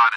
on it.